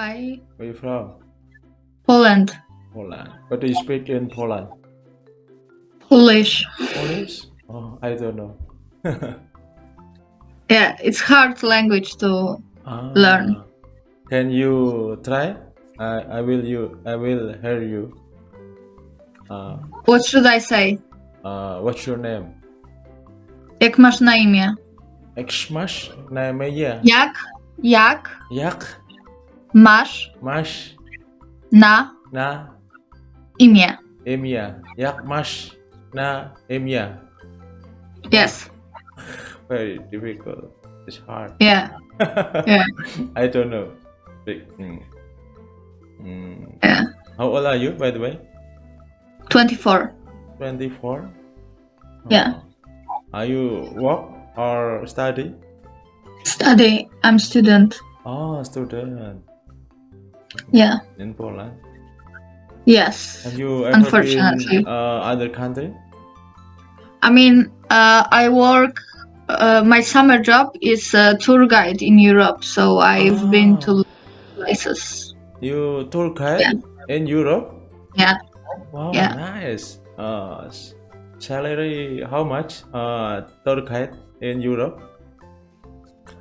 Hi. Where you from? Poland. Poland. What do you speak in Poland? Polish. Polish? Oh, I don't know. Yeah, it's hard language to Ah. Learn. Can you try? I I will you I will hear you. Uh, What should I say? uh, what's your name? Jak masz na imię? Xmash namanya Jak? Jak Jak masz Mash na na imię? Emia Jak Mash na Emia Yes. Very difficult. It's hard. Yeah. Yeah. I don't know. Big. Mm. Mm. Yeah. How old are you, by the way? 24. 24? Yeah. Oh. Are you work or study? Study. I'm student. Oh, student Yeah. in Poland. Yes. Have you ever Unfortunately. been uh, other country? I mean, uh, I work. Uh, my summer job is a tour guide in Europe, so I've been Ah. to places. You tour guide Yeah. in Europe? Yeah. Wow, Yeah. nice. Uh, salary how much? Uh, tour guide in Europe?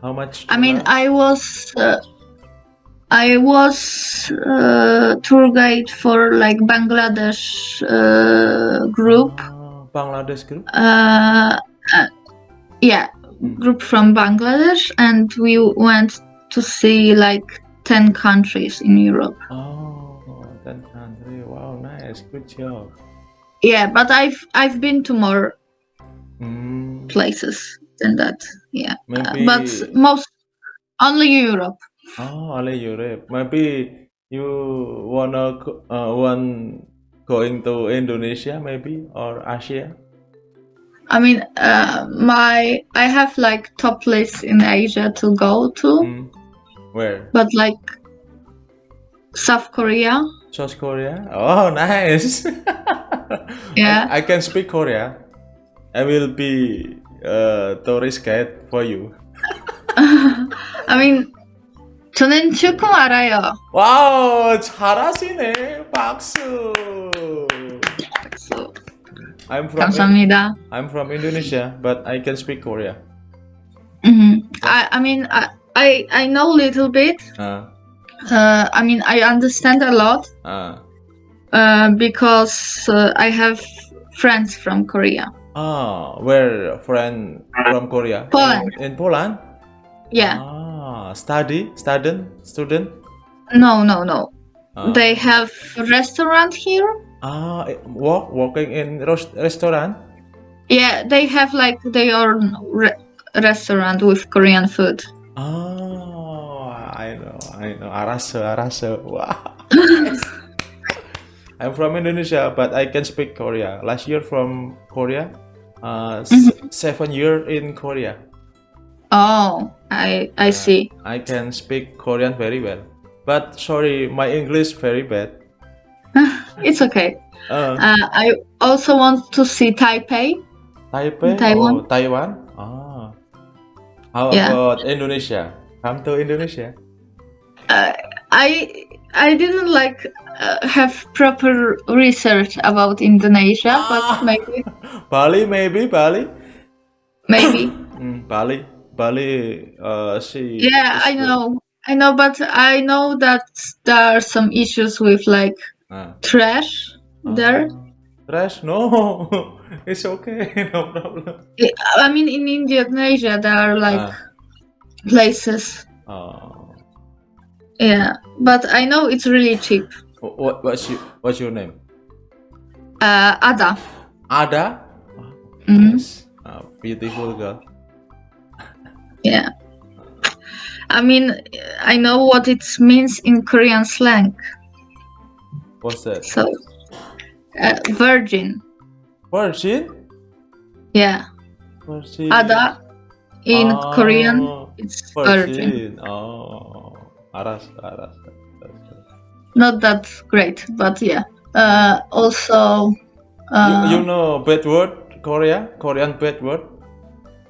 How much? I mean. I was. Uh, I was uh, tour guide for like Bangladesh uh, group. Bangladesh group. Uh, uh, yeah, Mm. group from Bangladesh, and we went to see like ten countries in Europe. Oh, country. Wow, nice. Good job. Yeah, but I've I've been to more Mm, places than that. Yeah, but most only Europe. Oh, only Europe. Maybe you wanna go, uh, want going to Indonesia, maybe or Asia. I mean, uh, my I have like top lists in Asia to go to, Mm. Where? but like South Korea. South Korea. Oh, nice. Yeah. I, I can speak Korea. I will be a tourist guide for you. I mean, 저는 조금 알아요. 와우, 잘하시네. 박수. So, I'm from 감사합니다. I'm from Indonesia, but I can speak Korea. Mhm. I I mean I I, I know a little bit. Uh, Uh, I mean I understand a lot uh. uh, because uh, I have friends from Korea. Ah, where friend from Korea? Poland. In, in Poland? Yeah. Ah, study, student, student. No, no, no. Ah, They have restaurant here. ah eh, work working in restaurant. Yeah, they have like their own re- restaurant with Korean food. Oh, I know, I know. Arase, Arase. Wow. I'm from Indonesia, but I can speak Korea. Last year from Korea, uh, s- Mhm. seven year in Korea. Oh, I I see. I can speak Korean very well. But sorry, my English very bad. It's okay. Uh, Uh, I also want to see Taipei. Taipei Taiwan. or Taiwan? Ah. How Yeah. about Indonesia? Come to Indonesia. Uh, I I didn't like uh, have proper research about Indonesia, Ah. but maybe Bali maybe Bali. maybe. Mm, Bali, Bali. Uh, see. yeah, I know. I know, but I know that there are some issues with like Ah. trash there. Ah. Trash? No, it's okay. No problem. I mean, in Indonesia, there are like Ah. places. Oh. Yeah, but I know it's really cheap. What, what's your What's your name? Uh, Ada. Ada. Mhm. Yes. Ah, beautiful girl. Yeah. I mean, I know what it means in Korean slang. What's that? So, uh, virgin. Virgin. Yeah. Virgin. Ada in Ah, Korean, it's virgin. Virgin. Oh, aras, aras. aras. Not that great, but yeah. Uh, also, uh, you, you know bad word Korea? Korean bad word?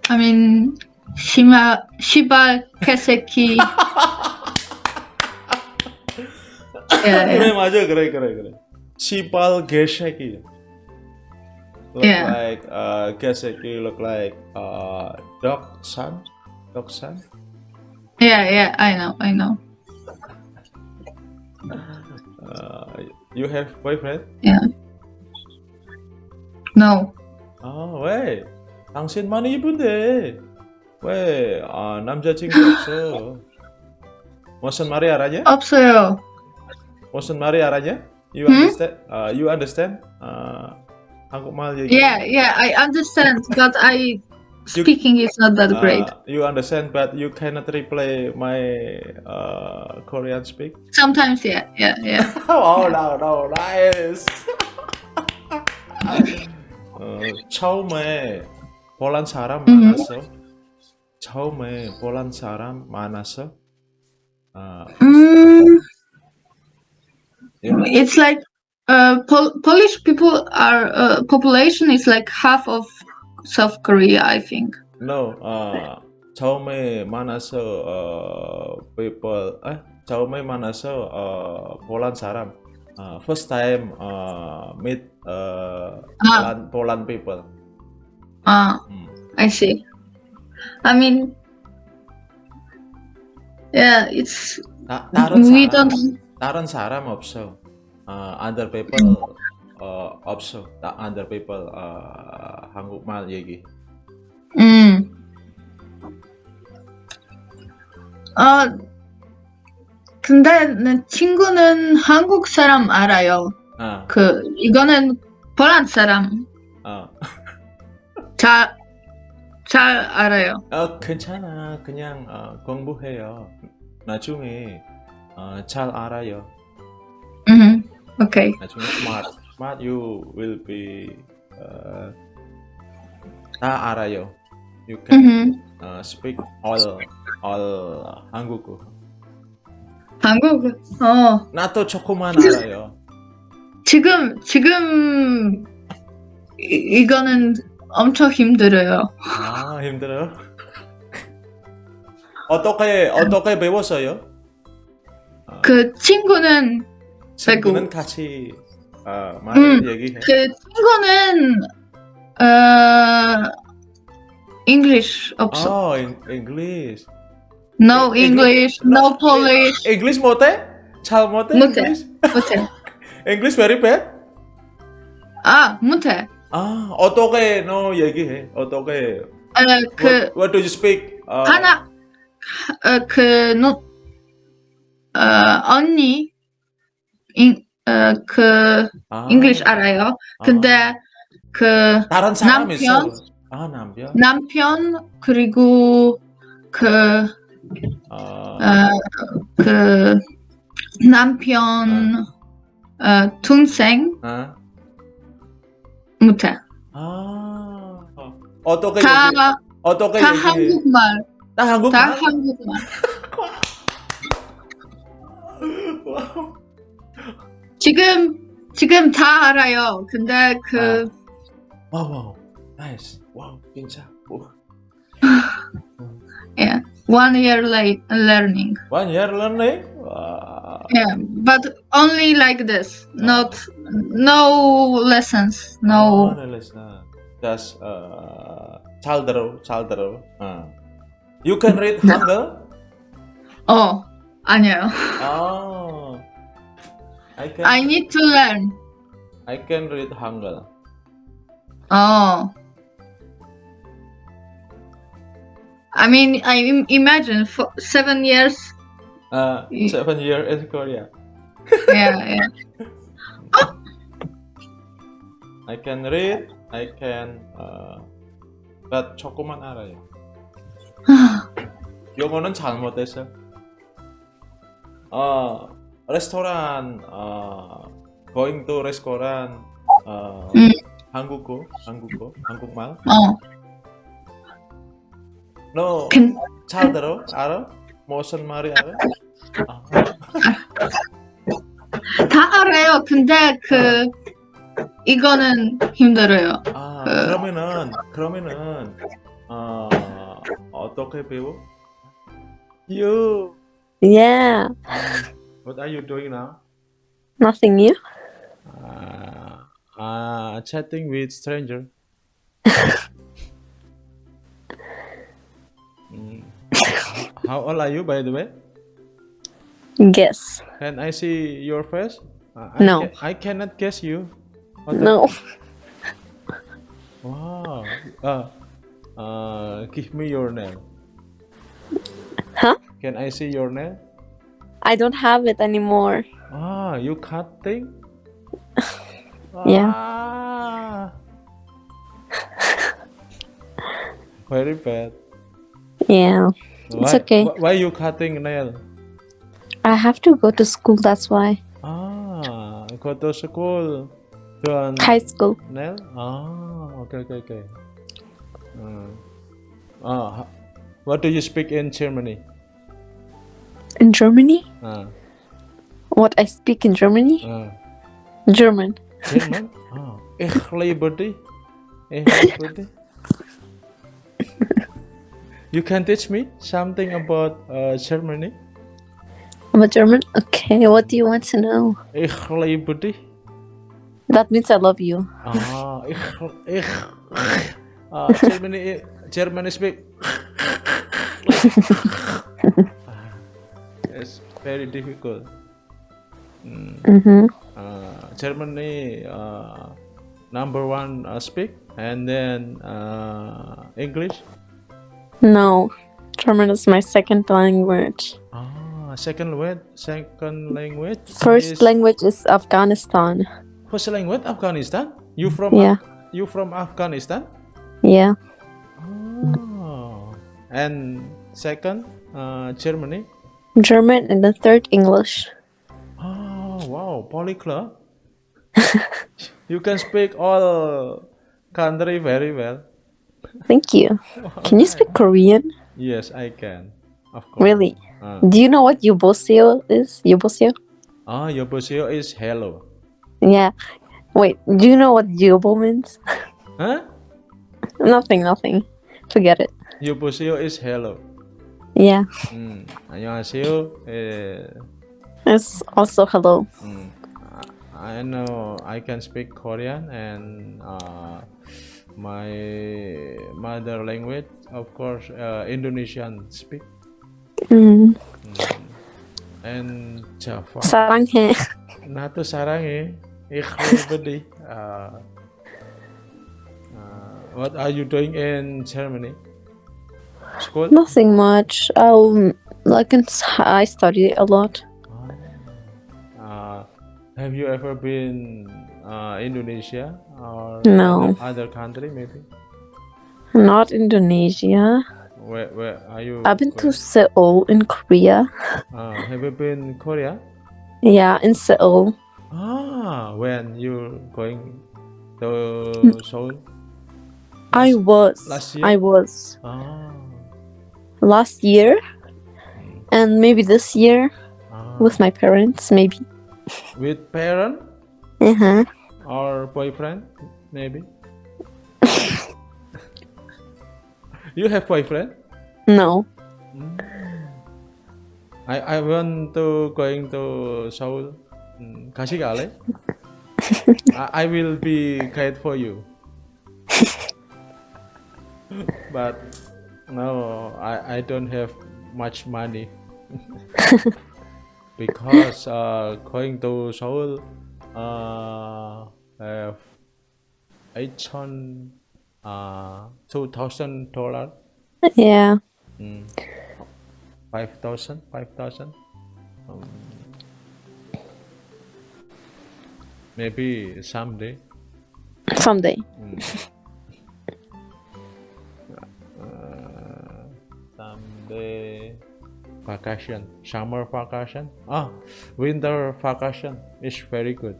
I mean, shima shiba keseki. yeah, 그래 yeah. 맞아 그래 그래 그래. 시발 개새끼. Look Yeah. like uh 개새끼 look like uh dog son, dog son. Yeah, yeah, I know, I know. Uh, you have boyfriend? No. 아 왜? 당신 많이 이쁜데 왜 아, 남자친구 없어? 무슨 말이 알아냐? 없어요. 무슨 말이 알아냐? You Hmm? understand? Uh, you understand? Uh, 한국말 얘기. Yeah, yeah, I understand, but I You- speaking is not that Uh, great. you understand, but you cannot replay my uh, Korean speak. Sometimes, yeah, yeah, yeah. oh no no nice. 어, 처음에 폴란 사람 음. 많았어. 처음에 폴란 사람 많았어. 아, Mm, you know? it's like uh, Pol- Polish people are uh, population is like half of South Korea, I think. No, 아, 처음에 만나서 어, people, 아, 처음에 만나서 어, 폴란 사람. 아, first time uh, meet uh, Ah, Poland, Poland people. ah, 음. I see. I mean, yeah, it's 다, 다른 we 사람, don't. 다른 사람 없어. 어, other people 어, 없어. 다, other people 어, 한국말 얘기. 음. 아, 근데 내 친구는 한국 사람 알아요. 아, 그 이거는 폴란 사람 어. 잘, 잘 알아요. 어, 괜찮아. 그냥 어, 공부해요. 나중에 어, 잘 알아요. 음, 오케이. 나중에 smart. Smart you will be uh, 다 알아요. You can 음, uh, speak all all 한국어. 한국. 어, 나도 조금만 알아요. 지금 지금 이, 이거는 엄청 힘들어요. 아 힘들어요. 어떻게 어떻게 배웠어요? 그 친구는 친구는 같이 아, 말을 음, 얘기해. 그 친구는 어 English 없어. 어, 잉- English. No 잉- English, no Polish. English 못해? 잘 못해? 못해. 못해. English very bad? 아, 못해. 아, 어떻게 너 얘기해? 어떻게? 어, 그 what, what do you speak? 어, 하나 어, 그 노, 어, 언니 인, 어, 그 아, English 알아요. 아, 근데 그 다른 사람 남편? 있어. 아, 남편. 남편 그리고 그 어, 어, 그 남편 어, 동생 아, 못해. 아, 어떻게 다, 얘기? 어떻게 다 얘기해? 한국말. 다 한국말. 다 한국말. 지금 지금 다 알아요. 근데 그 와우, 와우. 나이스. 와우, 진짜. 오. yeah, one year late learning. One year learning? yeah but only like this not no lessons no, no, lessons. just uh childro uh, childro uh. you can read. Hangul? oh i know oh i can i need to learn i can read hangul oh i mean i imagine for seven years Uh, seven year in Korea. Yeah, yeah. I can read, I can uh, but 조금만 알아요. 영어는 잘못했어. 어, 레스토랑, 어, going to restaurant, 어, 음. 한국어, 한국어, 한국말. 어. 너 근, 잘 들어? 알아? 무슨 말이 알아? 아, 다 알아요. 근데 그 이거는 힘들어요. 아, 그- 그러면은, 그러면은, 어, 어떻게 배워? You, Yeah. what are you doing now? Nothing new. Uh, uh, chatting with stranger. How old are you, by the way? Guess. Can I see your face? Uh, I No. ca- I cannot guess you. What No. Wow. Uh, uh, give me your name. Huh? Can I see your name? I don't have it anymore. Ah, you cut cutting? Yeah. Ah. Very bad. Yeah. It's okay. wh- Why you cutting nail? I have to go to school, that's why. Ah, go to school. Doing High school. nail? Ah, okay, okay, okay. Hmm. Ah, what do you speak in Germany? In Germany? Ah, What I speak in Germany? ah. German. German? Ah, ich liebe dich. Ich liebe dich. You can teach me something about uh, Germany? I'm a German? Okay, what do you want to know? Ich liebe dich. That means I love you. Ah, ich, ich, ah, Germany, Germany speak. It's very difficult. Mm, Mm-hmm. uh, Germany, uh, number one uh, speak, and then uh, English. No. German is my second language. Ah, second language, second language. First is- language is Afghanistan. First language, Afghanistan. You from? Yeah. Af- you from Afghanistan? Yeah. Oh. And second, uh, Germany. German and the third English. Oh, wow, polyglot. you can speak all country very well. Thank you. Can you speak Korean? Yes, I can. Of course. Really? Uh, Do you know what yuboseo is? Yuboseo? ah, Yoboseo is hello. Yeah. Wait, do you know what yubo means? Huh? nothing, nothing. Forget it. Yoboseo is hello. Yeah. Mm. 안녕하세요. Eh, It's also hello. mm. I know I can speak Korean and uh, my mother language of course uh, Indonesian speak. Mm. Mm. and Java. Sarange. Natu sarange. Ikhlu bedi uh, uh, what are you doing in Germany? School? Nothing much. Um like in, I study a lot. Have you ever been uh, Indonesia or No. other, country maybe? Not Indonesia. Where where are you? I've been to going? Seoul in Korea. Uh, have you been Korea? Yeah, in Seoul. Ah, when you going to Seoul? I was. last year? I was Ah, last year, and maybe this year ah. with my parents. Maybe. With parent? Uh-huh. Or boyfriend, maybe? you have boyfriend? No. Mm. I I want to going to Seoul, hmm, Kashigale. I, I will be guide for you. but no, I I don't have much money because uh, going to Seoul uh, eight hundred uh two thousand dollar. Yeah. Mm. 5,000, 5,000. Um, maybe someday. Someday. Uh, Vacation, summer vacation. Ah, winter vacation is very good.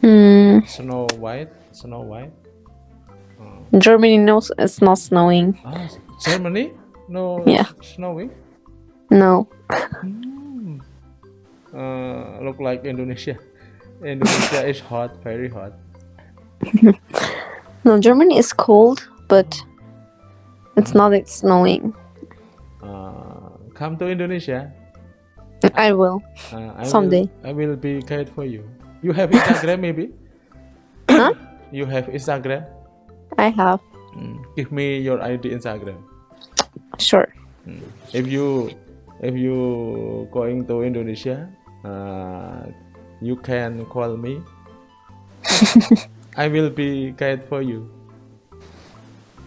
Hmm. Snow White, Snow White. Germany knows it's not snowing. Ah, Germany? No Yeah. snowing. No. Uh, look like Indonesia. Indonesia is hot, very hot. No, Germany is cold, but it's not it's snowing. Uh, come to Indonesia. I will. Uh, I Someday. Will, I will be guide for you. You have Instagram maybe? Huh? You have Instagram? I have. Mm, Give me your ID Instagram. Sure. If you if you going to Indonesia, uh, you can call me. I will be guide for you.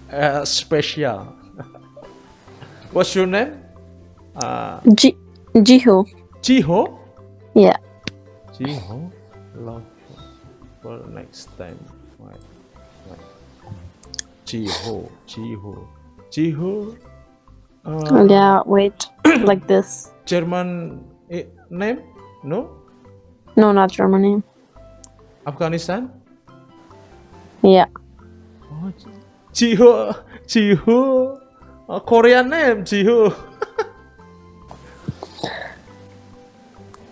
Uh, special. What's your name? Uh, Ji Jiho. Jiho. Yeah. Jiho. Love for next time. Wait, wait. Jiho. Jiho. Jiho. Uh, Yeah. Wait. like this. German eh, name? No? No, not Germany. Afghanistan? Yeah. Oh, Jiho. Jiho. Uh, Korean name, Jiho.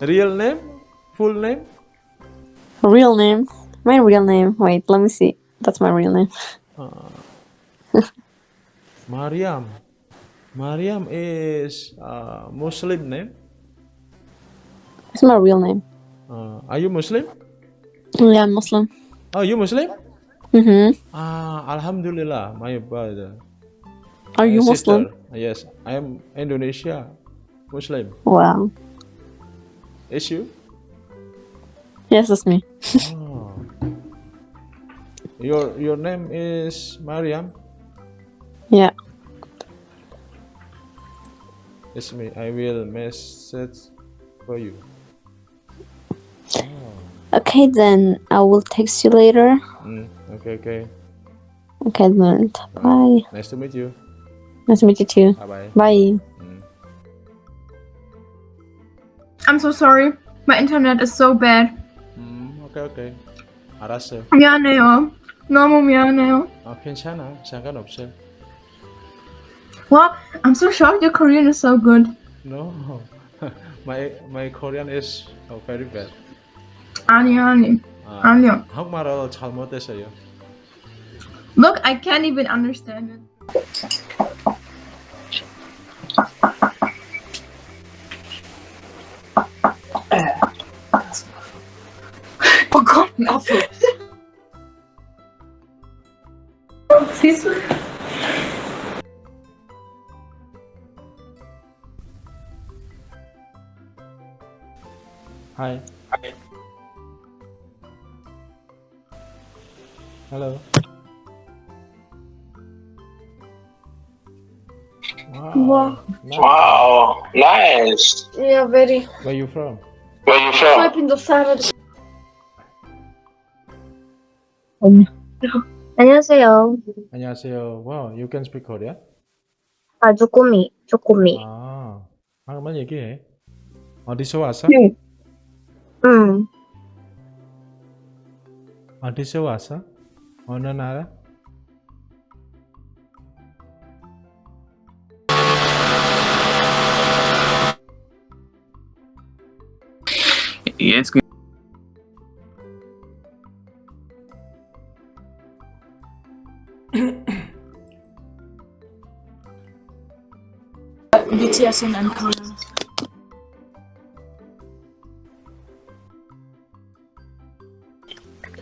Real name? Full name? Real name. My real name. Wait. Let me see. That's my real name. Mariam. Mariam is uh, Muslim name. It's my real name. Uh, are you Muslim? Yeah, I'm Muslim. Oh, you Muslim? Mm-hmm. Ah, Alhamdulillah, my brother. Are you my Muslim? Yes, I am Indonesia Muslim. Wow. Is you? Yes, it's me. Oh. Your your name is Mariam. Yeah. It's me. I will message for you. Okay, then I will text you later. Mm, okay, okay. Okay, then. Bye. Nice to meet you. Nice to meet you too. Bye bye. Bye. I'm so sorry. My internet is so bad. 음, 오케이 오케이. 알았어요. 미안해요. 너무 미안해요. 아, 괜찮아. 상관없어요. Well, I'm so shocked your Korean is so good. No. my my Korean is uh, very bad. 아니, 아니. 아, 아니요. 한국말을 잘못했어요. Look, I can't even understand it. Nice. Yeah, very. Where you from? Where you from? Philippine 안녕하세요. 안녕하세요. Wow, you can speak Korean? 아, 쪼꼬미, 쪼꼬미. 아, 한번 얘기해. 어디서 왔어? 응. 어디서 왔어? 어느 나라? Jetzt BTS in Korea.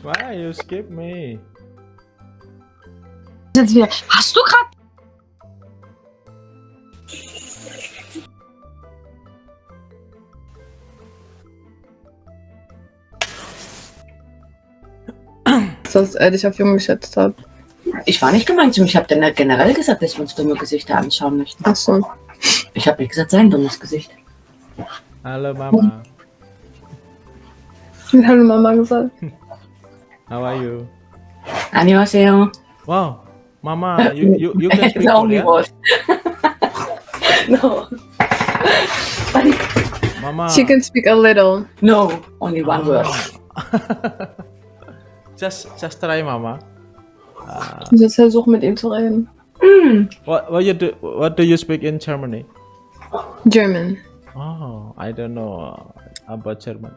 Why you skip me? Jetzt wieder. Hast du gerade? Dass er dich auf jung geschätzt hat. Ich war nicht gemeint zu ihm. Ich habe dann generell gesagt, dass wir uns dumme Gesichter anschauen möchten. Ach so. Ich habe nicht gesagt, sein dummes Gesicht. Hello, Mama. Wie hat Mama gesagt? How are you? Annyeonghaseyo. Wow, Mama, you you, you can speak Korean? word. no. Mama. She can speak a little. No, only one word. just just try, Mama. Jetzt versuch mit ihm zu reden. What what you do? What do you speak in Germany? German. Oh, I don't know uh, about German.